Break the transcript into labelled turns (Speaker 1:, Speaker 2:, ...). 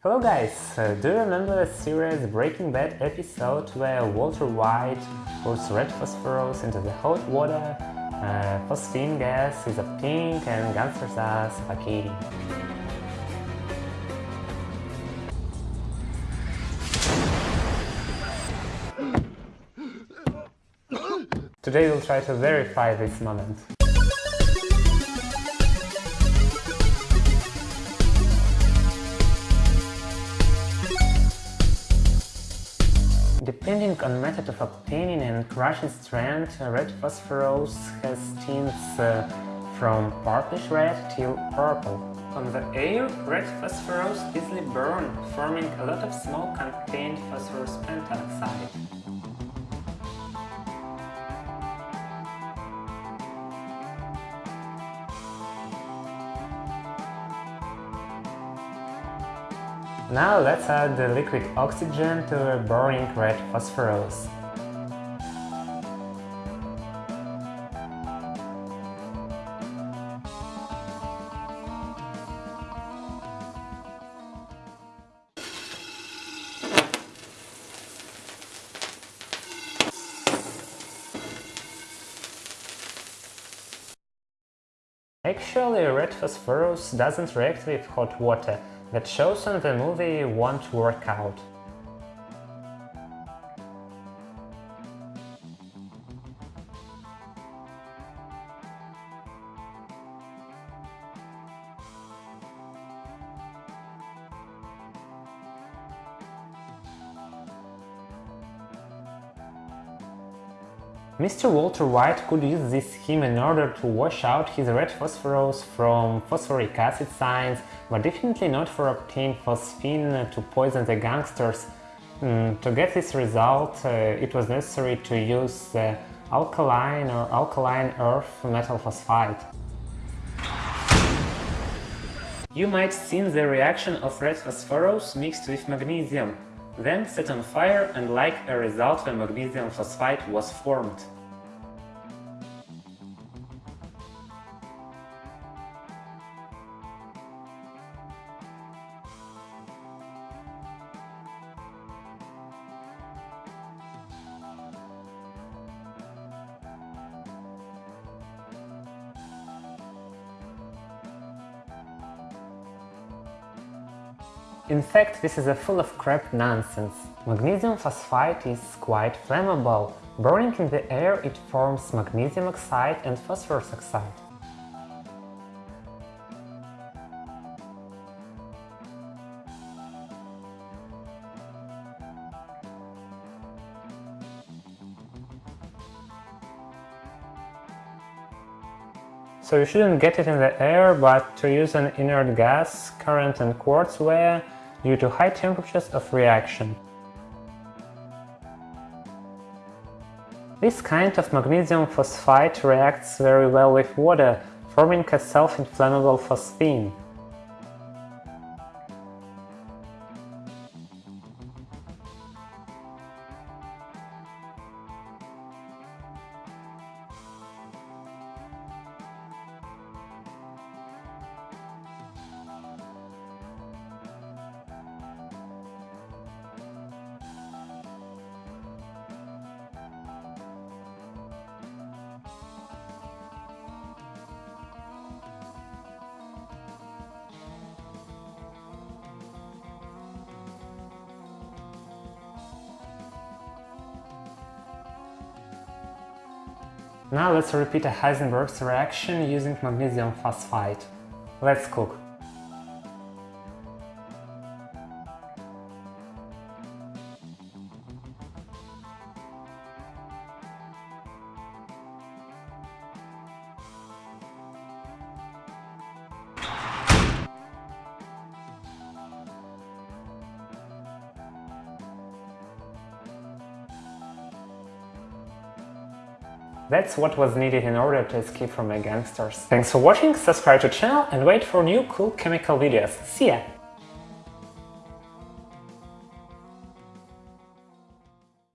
Speaker 1: Hello guys, uh, do you remember the series Breaking Bad episode where Walter White puts red phosphorus into the hot water, uh, phosphine gas is a pink and gangsters are suffocating? Today we'll try to verify this moment. Depending on method of obtaining and crushing strength, red phosphorus has tints uh, from purplish red till purple. On the air, red phosphorus easily burns, forming a lot of smoke contained phosphorus pentoxide. Now let's add the liquid oxygen to a burning red phosphorus. Actually, red phosphorus doesn't react with hot water, that shows on the movie won't work out. Mr. Walter White could use this scheme in order to wash out his red phosphorus from phosphoric acid signs, but definitely not for obtaining phosphine to poison the gangsters. Mm, to get this result, uh, it was necessary to use the alkaline or alkaline earth metal phosphide. You might see the reaction of red phosphorus mixed with magnesium then set on fire and like a result the magnesium phosphide was formed. In fact, this is a full of crap nonsense. Magnesium phosphide is quite flammable. Burning in the air it forms magnesium oxide and phosphorus oxide. So you shouldn't get it in the air, but to use an inert gas, current and quartz wire due to high temperatures of reaction. This kind of magnesium phosphide reacts very well with water, forming a self-inflammable phosphine. Now let's repeat a Heisenberg's reaction using magnesium phosphide. Let's cook. That's what was needed in order to escape from the gangsters. Thanks for watching, subscribe to channel and wait for new cool chemical videos. See ya!